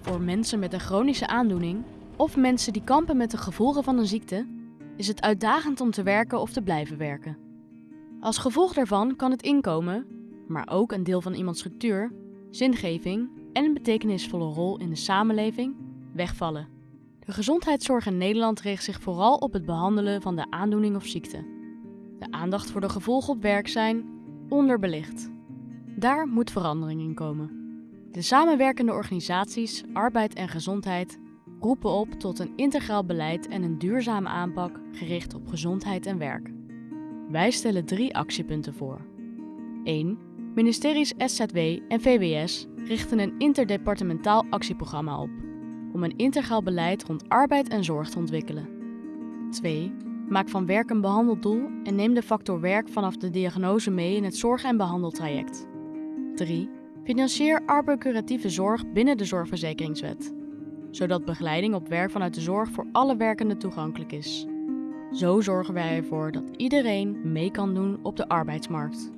Voor mensen met een chronische aandoening of mensen die kampen met de gevolgen van een ziekte, is het uitdagend om te werken of te blijven werken. Als gevolg daarvan kan het inkomen, maar ook een deel van iemands structuur, zingeving en een betekenisvolle rol in de samenleving wegvallen. De gezondheidszorg in Nederland richt zich vooral op het behandelen van de aandoening of ziekte. De aandacht voor de gevolgen op werk zijn onderbelicht. Daar moet verandering in komen. De samenwerkende organisaties Arbeid en Gezondheid roepen op tot een integraal beleid en een duurzame aanpak gericht op gezondheid en werk. Wij stellen drie actiepunten voor. 1. Ministeries SZW en VWS richten een interdepartementaal actieprogramma op om een integraal beleid rond arbeid en zorg te ontwikkelen. 2. Maak van werk een behandeldoel en neem de factor werk vanaf de diagnose mee in het zorg- en behandeltraject. 3. Financier arbocuratieve zorg binnen de Zorgverzekeringswet, zodat begeleiding op werk vanuit de zorg voor alle werkenden toegankelijk is. Zo zorgen wij ervoor dat iedereen mee kan doen op de arbeidsmarkt.